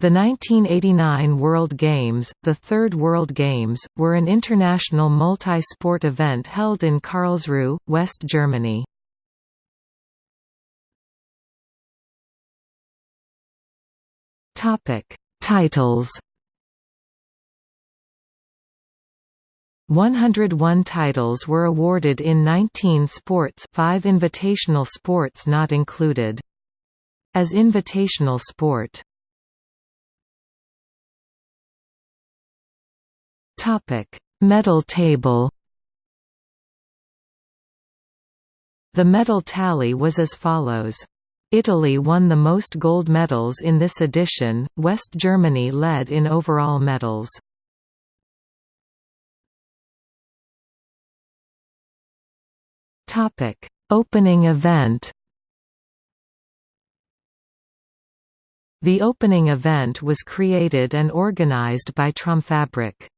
The 1989 World Games, the third World Games, were an international multi-sport event held in Karlsruhe, West Germany. Topic: Titles 101 titles were awarded in 19 sports 5 invitational sports not included. As invitational sport Topic: Medal table. The medal tally was as follows. Italy won the most gold medals in this edition, West Germany led in overall medals. Opening event The opening event was created and organized by Tromfabrik.